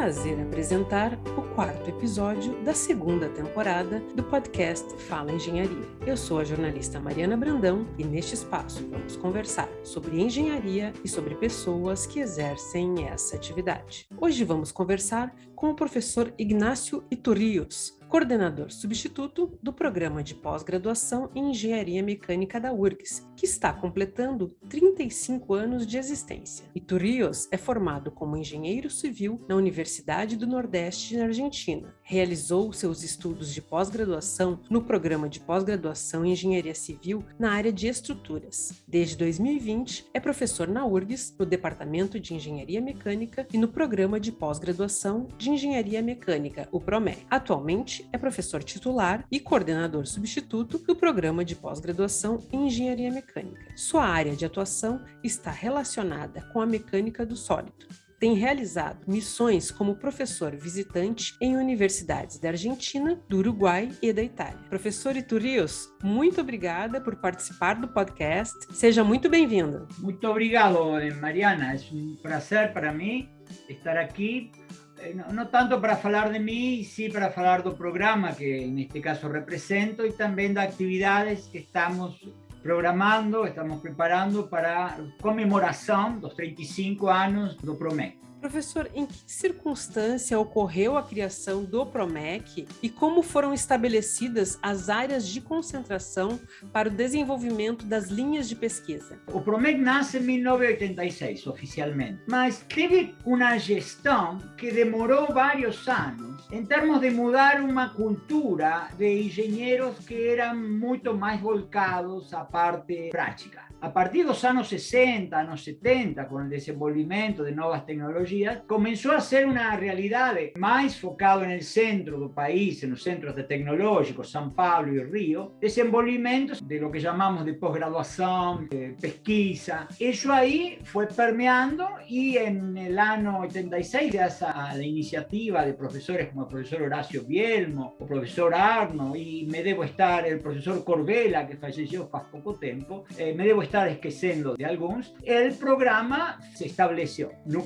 prazer apresentar o quarto episódio da segunda temporada do podcast Fala Engenharia. Eu sou a jornalista Mariana Brandão e neste espaço vamos conversar sobre engenharia e sobre pessoas que exercem essa atividade. Hoje vamos conversar com o professor Ignácio Iturrios, coordenador substituto do programa de pós-graduação em Engenharia Mecânica da URGS, que está completando 35 anos de existência. Iturrios é formado como engenheiro civil na Universidade do Nordeste, na Argentina. Realizou seus estudos de pós-graduação no programa de pós-graduação em Engenharia Civil na área de estruturas. Desde 2020, é professor na URGS, no Departamento de Engenharia Mecânica e no programa de pós-graduação de Engenharia Mecânica, o PROMEC. Atualmente, é professor titular e coordenador substituto do programa de pós-graduação em Engenharia Mecânica. Sua área de atuação está relacionada com a mecânica do sólido. Tem realizado missões como professor visitante em universidades da Argentina, do Uruguai e da Itália. Professor Iturrios, muito obrigada por participar do podcast. Seja muito bem-vindo. Muito obrigado, Mariana. É um prazer para mim estar aqui Eh, no, tanto para hablar de mí, sí para hablar del programa que en este caso represento y también de actividades que estamos programando, estamos preparando para conmemoración los 35 años do PROMEC. Professor, em que circunstância ocorreu a criação do PROMEC e como foram estabelecidas as áreas de concentração para o desenvolvimento das linhas de pesquisa? O PROMEC nasce em 1986, oficialmente, mas teve uma gestão que demorou vários anos em termos de mudar uma cultura de engenheiros que eram muito mais voltados à parte prática. A partir de los años 60, años 70, con el desenvolvimiento de nuevas comenzó a ser una realidad más focado en el centro del país, en los centros de tecnológicos, San Pablo y Río, desenvolvimientos de lo que llamamos de posgraduación, de pesquisa. Eso ahí fue permeando y en el año 86, gracias a la iniciativa de profesores como el profesor Horacio Bielmo, o profesor Arno, y me debo estar el profesor Corbela, que falleció hace poco tiempo, eh, me debo estar esquecendo de alguns, el programa se estableceu. No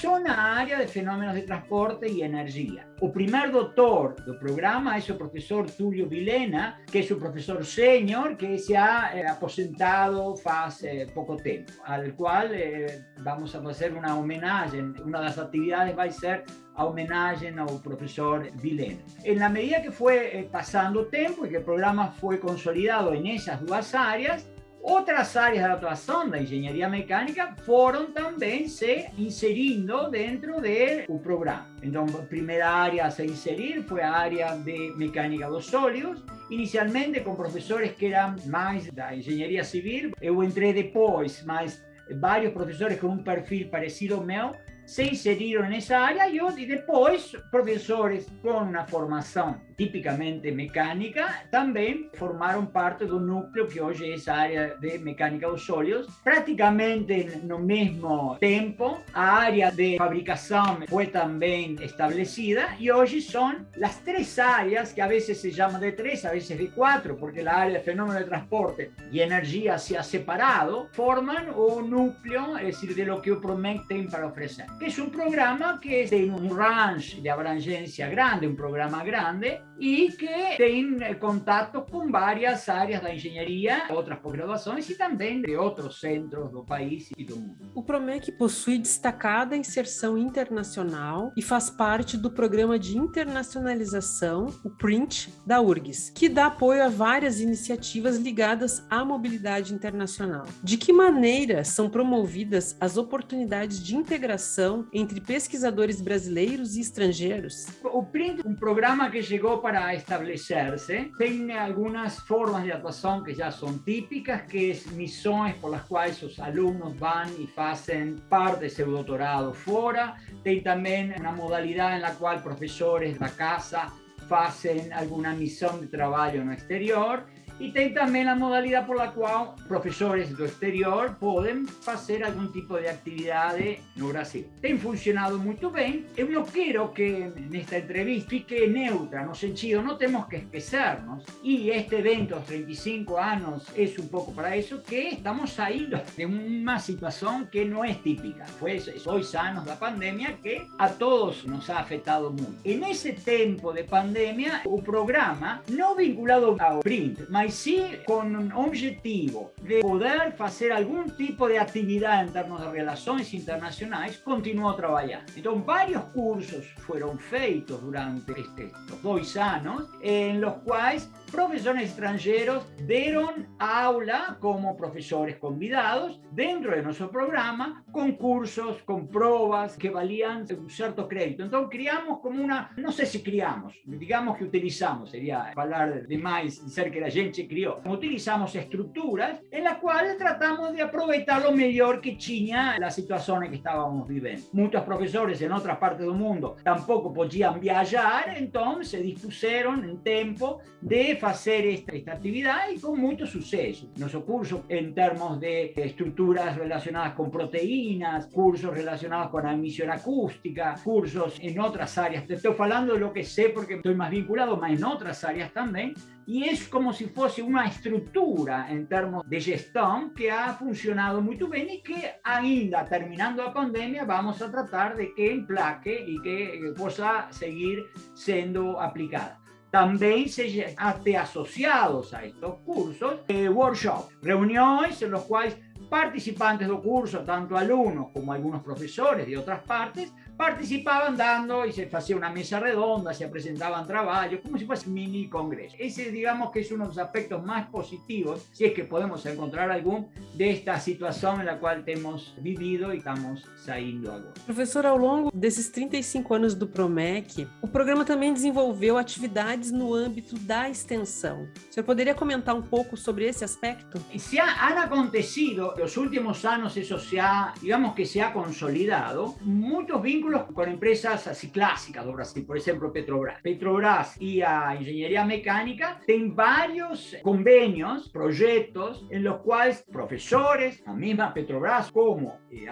começo, na área de fenómenos de transporte e energia. O primer doutor do programa é o professor Tulio Vilena, que é o professor sênior, que se ha eh, aposentado faz eh, pouco tempo, al qual eh, vamos a fazer uma homenagem. Uma das atividades vai ser a homenagem ao professor Vilena. Na medida que foi eh, passando o tempo e que o programa foi consolidado em essas duas áreas, Otras áreas de actuación de ingeniería mecánica fueron también se inserindo dentro del programa. Entonces, primera área a se inserir fue área de mecánica de los sólidos, inicialmente con profesores que eran más de ingeniería civil. Yo entré después, más varios profesores con un perfil parecido ao meu, se inseriram nessa área e, depois professores com uma formação tipicamente mecânica também formaram parte do núcleo que hoje é essa área de mecânica dos sólidos. Praticamente no mesmo tempo, a área de fabricação foi também estabelecida e hoje são as três áreas, que a vezes se chamam de três, a vezes de quatro, porque a área de fenômeno de transporte e energia se ha separado, formam o núcleo, é decir, de lo que o PROMEC para oferecer es un programa que tiene un range de abrangência grande, un programa grande, y que tiene contacto con varias áreas de engenharia, outras pós-graduações e também de outros centros do país e do mundo. O PROMEC possui destacada inserção internacional e faz parte do programa de internacionalização, o PRINT, da URGS, que dá apoio a várias iniciativas ligadas à mobilidade internacional. De que maneira são promovidas as oportunidades de integração entre pesquisadores brasileiros e estrangeiros? O PRINT, um programa que chegou para estabelecer-se, tem algumas formas de atuação que já são típicas, que são missões por as quais os alunos vão e fazem parte de seu doutorado fora. Tem também uma modalidade na qual professores da casa fazem alguma missão de trabalho no exterior e tem também a modalidade por la qual professores do exterior podem fazer algum tipo de atividade no Brasil. Tem funcionado muito bem. Eu não quero que nesta entrevista fique neutra, no sentido, não temos que esquecernos, e este evento, aos 35 anos, é um pouco para isso, que estamos saindo de uma situação que não é típica. Foi dois anos da pandemia que a todos nos ha afetado muito. E nesse tempo de pandemia, o programa, não vinculado ao print, mas sim com um objetivo de poder fazer algum tipo de atividade em termos de relações internacionais, continuou trabalhando. Então, vários cursos foram feitos durante estes dois anos, em los quais profesores extranjeros dieron aula como profesores convidados dentro de nuestro programa, con cursos, con pruebas que valían un cierto crédito. Entonces criamos como una, no sé si criamos, digamos que utilizamos, sería hablar de más, decir que la gente crió, utilizamos estructuras en las cuales tratamos de aprovechar lo mejor que tenía la situación en que estábamos viviendo. Muchos profesores en otras partes del mundo tampoco podían viajar, entonces dispusieron en tiempo de hacer esta, esta actividad y con mucho suceso. Nuestro curso en términos de estructuras relacionadas con proteínas, cursos relacionados con admisión acústica, cursos en otras áreas. Te estoy hablando de lo que sé porque estoy más vinculado, más en otras áreas también. Y es como si fuese una estructura en términos de gestión que ha funcionado muy bien y que ainda terminando la pandemia vamos a tratar de que emplaque y que pueda seguir siendo aplicada. También se hace asociados a estos cursos eh, workshops, reuniones en los cuales participantes del curso, tanto alumnos como algunos profesores de otras partes, participaban dando y se hacía una mesa redonda, se presentaban trabajos, como si fuese un mini congreso. Ese digamos que es uno de los aspectos más positivos, si es que podemos encontrar algún, de esta situación en la cual hemos vivido e estamos saindo agora. Professor, ao longo desses 35 anos do PROMEC, o programa também desenvolveu atividades no âmbito da extensão. O senhor poderia comentar um pouco sobre esse aspecto? Se ha, han acontecido los últimos años, eso se ha, digamos que se ha consolidado, muchos vínculos con empresas así clásicas do Brasil, por ejemplo Petrobras. Petrobras y a Ingeniería Mecánica tienen varios convenios, proyectos en los cuales profesores, la misma Petrobras como eh,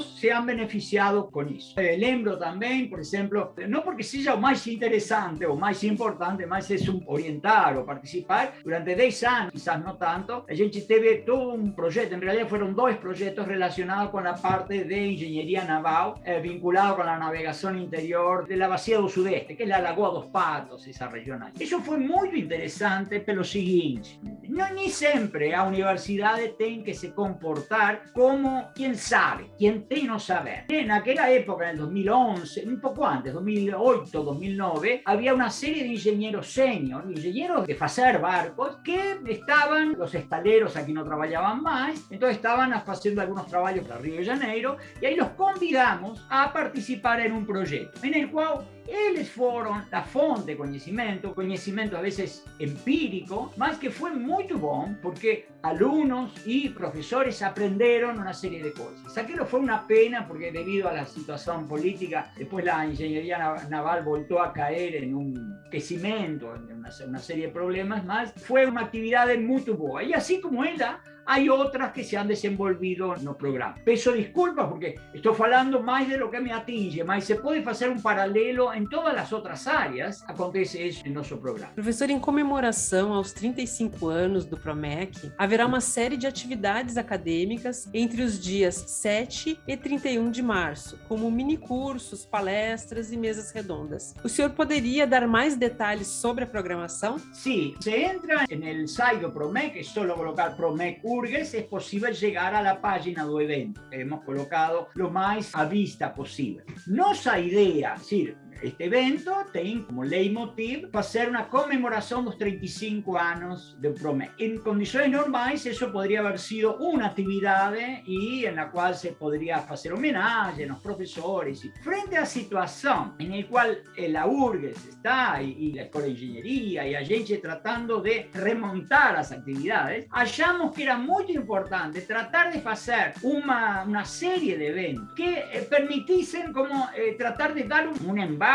se han beneficiado con eso. El lembro también, por ejemplo, no porque sea más interesante o más importante, más es un orientar o participar, durante 10 años, quizás no tanto, a gente teve todo un proyecto, en realidad fueron dos proyectos relacionados con la parte de ingeniería naval eh, vinculado con la navegación interior de la Bacia del Sudeste, que es la Lagoa dos Patos, esa región ahí. Eso fue muy interesante pelo seguinte, no ni siempre a universidades tienen que se comportar como quien sabe, quien tiene no saber. En aquella época, en el 2011, un poco antes, 2008, 2009, había una serie de ingenieros senior, ingenieros de hacer barcos, que estaban, los estaleros aquí no trabajaban más, entonces estaban haciendo algunos trabajos para Río de Janeiro, y ahí los convidamos a participar participar en un proyecto en el cual ellos fueron la fonte de conocimiento, conocimiento a veces empírico, más que fue muy bueno porque alumnos y profesores aprendieron una serie de cosas. Aquello fue una pena porque debido a la situación política, después la ingeniería naval volvió a caer en un crecimiento, en una, una serie de problemas más, fue una actividad muy buena. Y así como ella, hay otras que se han desenvolvido no programa. Peso disculpas porque estoy hablando más de lo que me atinge, mas se puede hacer un paralelo em todas as outras áreas, acontece isso no nosso programa. Professor, em comemoração aos 35 anos do PROMEC, haverá uma série de atividades acadêmicas entre os dias 7 e 31 de março, como minicursos, palestras e mesas redondas. O senhor poderia dar mais detalhes sobre a programação? Sim, se entra no site do PROMEC, é só colocar PROMEC Urgues, é possível chegar à página do evento. Hemos colocado lo mais à vista possível. Nossa ideia, é decir, este evento tiene como leitmotiv hacer una conmemoración de los 35 años de PROMEC. En condiciones normales eso podría haber sido una actividad y en la cual se podría hacer homenaje a los profesores. Frente a la situación en la cual la URGES está y, la Escuela de Ingeniería y a gente tratando de remontar las actividades, hallamos que era muy importante tratar de hacer una, una serie de eventos que eh, permitiesen como eh, tratar de dar un embate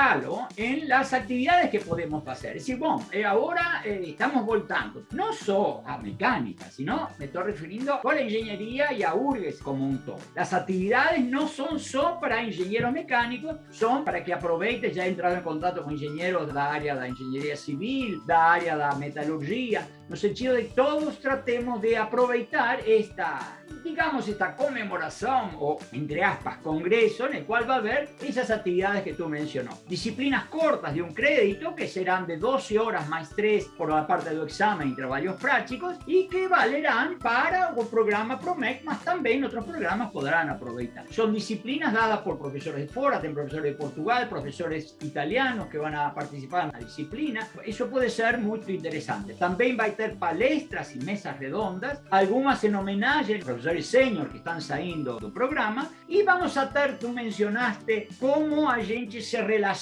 en las actividades que podemos hacer. Es decir, bueno, eh, ahora eh, estamos voltando, no solo a mecánica, sino me estoy refiriendo a la ingeniería y a URGES como un todo. Las actividades no son solo para ingenieros mecánicos, son para que aproveches ya entrado en contacto con ingenieros de la área de ingeniería civil, la área de metalurgia, no sentido de todos tratemos de aprovechar esta, digamos, esta conmemoración o, entre aspas, congreso en el cual va a haber esas actividades que tú mencionó. Disciplinas cortas de un crédito que serán de 12 horas más 3 por la parte del examen y trabajos prácticos y que valerán para o programa PROMEC, más también otros programas podrán aprovechar. Son disciplinas dadas por profesores de Fora, profesores de Portugal, profesores italianos que van a participar en la disciplina. Eso puede ser muy interesante. También va a tener palestras y mesas redondas, algunas en homenaje a los profesores senior que están saliendo del programa y vamos a tener, tú mencionaste, cómo a gente se relaciona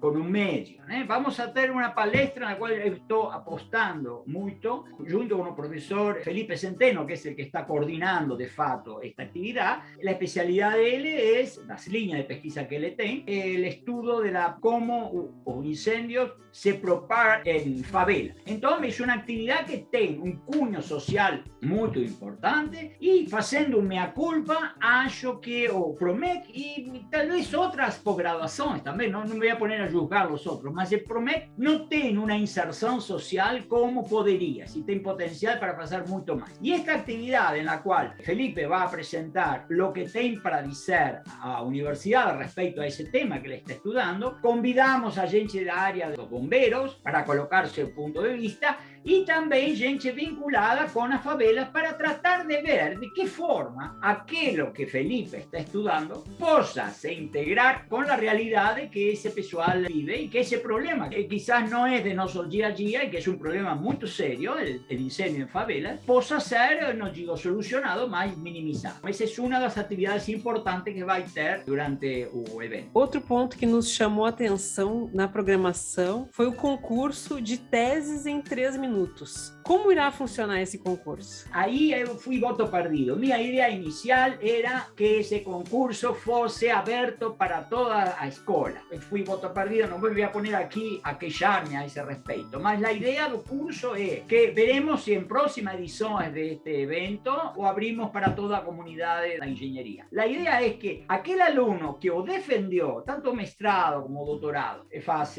con un medio. ¿eh? Vamos a tener una palestra en la cual estoy apostando mucho, junto con el profesor Felipe Centeno, que es el que está coordinando de facto esta actividad. La especialidad de él es, las líneas de pesquisa que él tiene, el estudio de la cómo los incendios se propagan en favela. Entonces es una actividad que tiene un cuño social muy importante y haciendo mea culpa, acho que o PROMEC y tal vez otras posgraduaciones también, no, no me voy a poner a juzgar los otros, mas el PROMEC no tiene una inserción social como podría, si tiene potencial para pasar mucho más. Y esta actividad en la cual Felipe va a presentar lo que tiene para decir a la universidad respecto a ese tema que le está estudiando, convidamos a gente de la área de bomberos para colocarse el punto de vista y también gente vinculada con las favelas para tratar de ver de qué forma aquello que Felipe está estudiando posa se integrar con la realidad de que ese pessoal vive y que ese problema, que quizás no es de nuestro día a día y que es un problema muy serio, el, el incendio en favelas, posa ser, no digo solucionado, más minimizado. Esa es una de las actividades importantes que va a tener durante el evento. Outro ponto que nos chamou a atenção na programação foi o concurso de teses em três minutos minutos. Como irá funcionar esse concurso? Eu fui voto perdido. Minha ideia inicial era que esse concurso fosse aberto para toda a escola. Eu fui voto perdido, não vou poner aqui a queixar-me a esse respeito. Mas a ideia do curso é que veremos se em próximas edições deste evento o abrimos para toda a comunidade da engenharia. A ideia é que aquele aluno que o defendeu, tanto o mestrado como o doutorado, faz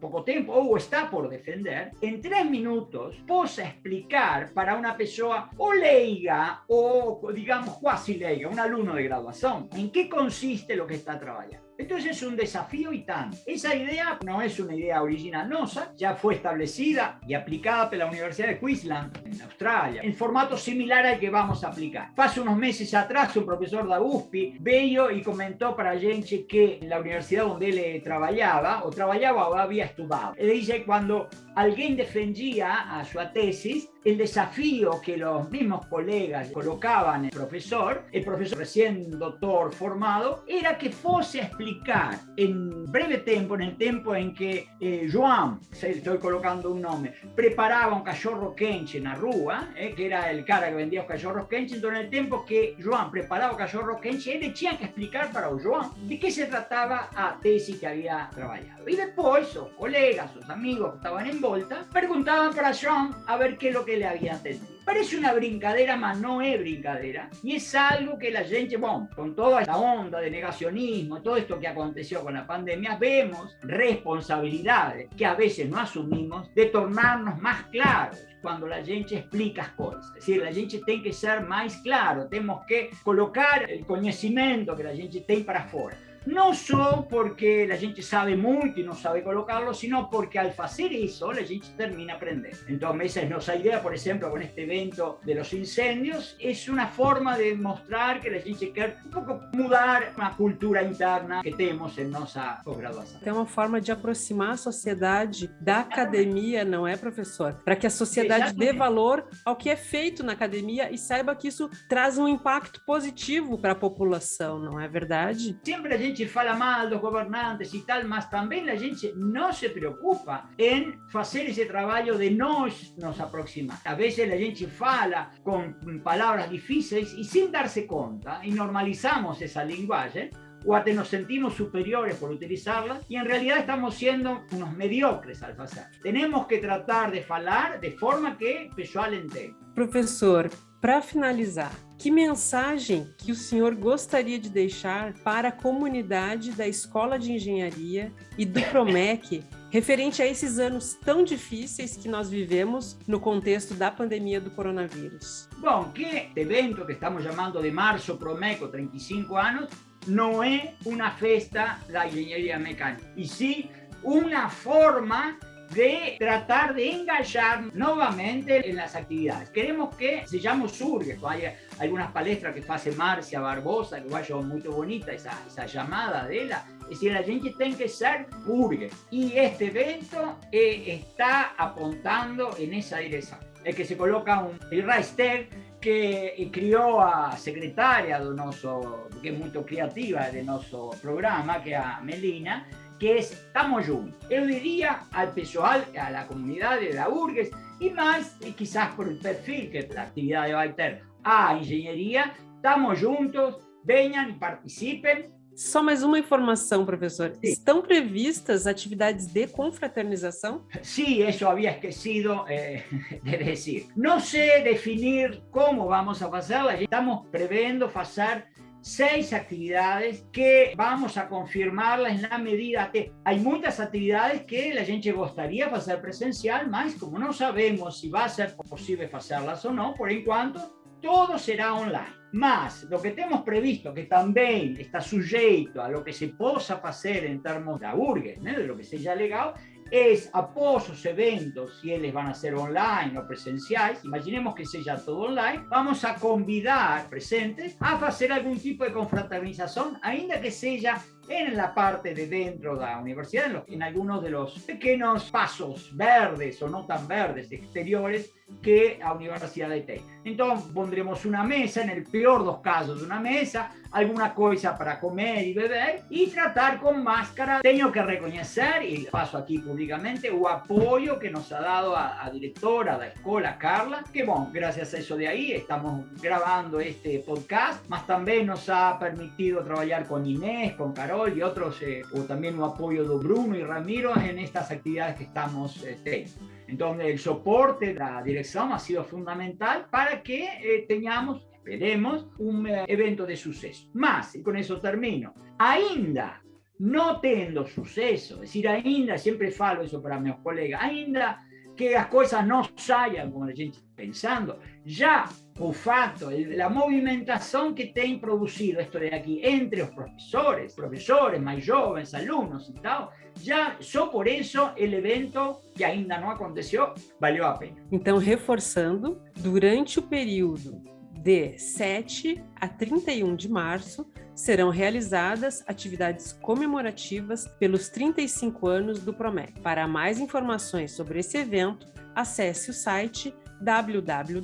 pouco tempo, ou está por defender, em três minutos, possa explicar para una persona o leiga o, digamos, cuasi leiga, un alumno de graduación, en qué consiste lo que está trabajando. Entonces es un desafío y tanto. Esa idea no es una idea original ya fue establecida y aplicada por la Universidad de Queensland en Australia, en formato similar al que vamos a aplicar. Hace unos meses atrás un profesor de USP veio y comentó para gente que en la universidad donde él trabajaba, o trabajaba o había estudiado. Él dice cuando alguien defendía a su tesis, el desafío que los mismos colegas colocaban el profesor, el profesor recién doctor formado, era que fuese a explicar en breve tiempo, en el tiempo en que eh, Joan, estoy colocando un nombre, preparaba un cachorro quenche en la rúa, eh, que era el cara que vendía los cachorros quenche, entonces en el tiempo que Joan preparaba cachorro quenche, él tenía que explicar para Joan de qué se trataba a tesis que había trabajado. Y después sus colegas, sus amigos que estaban en volta, preguntaban para Joan a ver qué es lo que le había entendido. Parece una brincadera, mas no es brincadera. Y es algo que la gente, bueno, con toda esta onda de negacionismo, todo esto que aconteció con la pandemia, vemos responsabilidades que a veces no asumimos de tornarnos más claros cuando la gente explica cosas. Es decir, la gente tiene que ser más claro, tenemos que colocar el conocimiento que la gente tiene para afuera no solo porque la gente sabe mucho y no sabe colocarlo, sino porque al hacer eso la gente termina aprendiendo. Entonces esa es nuestra idea, por ejemplo, con este evento de los incendios, es una forma de mostrar que la gente quiere un poco mudar una cultura interna que tenemos en nuestra posgraduación. É uma forma de aproximar a sociedade da academia, não é, professor? Para que a sociedade Exatamente. dê valor ao que é feito na academia e saiba que isso traz um impacto positivo para a população, não é verdade? Sempre a gente gente fala mal los gobernantes y tal, mas también la gente no se preocupa en hacer ese trabajo de nos nos aproximar. A veces la gente fala con palabras difíciles y sin darse cuenta, y normalizamos esa lenguaje, o hasta nos sentimos superiores por utilizarlas y en realidad estamos siendo unos mediocres al hacer. Tenemos que tratar de falar de forma que o pessoal. Professor, para finalizar, que mensagem que o senhor gostaria de deixar para a comunidade da Escola de Engenharia e do Promec referente a esses anos tão difíceis que nós vivemos no contexto da pandemia do coronavírus? Bom, que evento que estamos chamando de Março Promeco 35 anos não é uma festa da engenharia mecânica, e sim uma forma de tratar de engajar nuevamente en las actividades. Queremos que se llame surge, hay algunas palestras que hace Marcia Barbosa, que vaya muy bonita esa, esa llamada de ella, es decir, la gente tiene que ser urge. Y este evento eh, está apuntando en esa dirección. Es que se coloca un Reister que crió a secretaria de nuestro, que es muy creativa de nuestro programa, que es a Melina, que es estamos juntos. Yo diría al pessoal, a la comunidad de la URGES y más, y quizás por el perfil que la actividad va a tener a ingeniería, estamos juntos, venham e participem. Só mais uma informação, professor. Sim. Estão previstas atividades de confraternização? Sí, eso había esquecido eh, de decir. No sé definir cómo vamos a hacerla. Estamos previendo hacer seis actividades que vamos a confirmarlas en la medida que hay muchas actividades que la gente gustaría hacer presencial, mas como no sabemos si va a ser posible hacerlas o no, por enquanto, todo será online. Mas, lo que tenemos previsto, que también está sujeto a lo que se possa hacer en términos de urgues, de lo que sea legal, es após os eventos, si eles van a ser online o presenciales, imaginemos que sea todo online, vamos a convidar presentes a hacer algún tipo de confraternización, ainda que sea en la parte de dentro de la universidad, en, algunos de los pequeños pasos verdes o no tan verdes exteriores que la universidad tiene. Entonces pondremos una mesa, en el peor de los casos una mesa, alguna cosa para comer y beber y tratar con máscara. Tengo que reconocer, y paso aquí públicamente, el apoyo que nos ha dado a, a directora de la escuela, Carla, que bueno, gracias a eso de ahí estamos grabando este podcast, más también nos ha permitido trabajar con Inés, con Carol, y otros, eh, o también un apoyo de Bruno y Ramiro en estas actividades que estamos eh, teniendo. Entonces, el soporte de la dirección ha sido fundamental para que eh, tengamos, esperemos, un evento de suceso. Más, y con eso termino, ainda no teniendo suceso, es decir, ainda, siempre falo eso para mis colegas, ainda que las cosas no salgan como la gente pensando, ya o fato, la movimentación que te ha producido esto de aquí entre los profesores, profesores más jóvenes, alumnos y tal, ya só por eso el evento que ainda no aconteció valió a pena. Então, reforçando, durante o período de 7 a 31 de março, serão realizadas atividades comemorativas pelos 35 anos do PROMEC. Para mais informações sobre esse evento, acesse o site www.urgs.br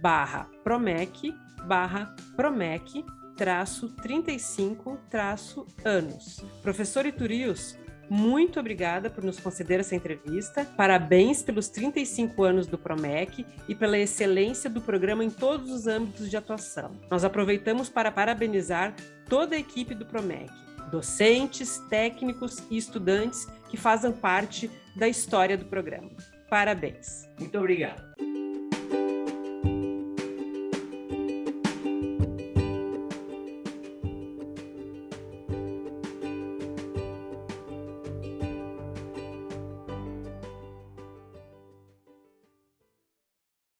barra promec barra promec traço 35 traço anos. Professor Iturius, muito obrigada por nos conceder essa entrevista. Parabéns pelos 35 anos do Promec e pela excelência do programa em todos os âmbitos de atuação. Nós aproveitamos para parabenizar toda a equipe do Promec, docentes, técnicos e estudantes que fazem parte da história do programa. Parabéns. Muito obrigado.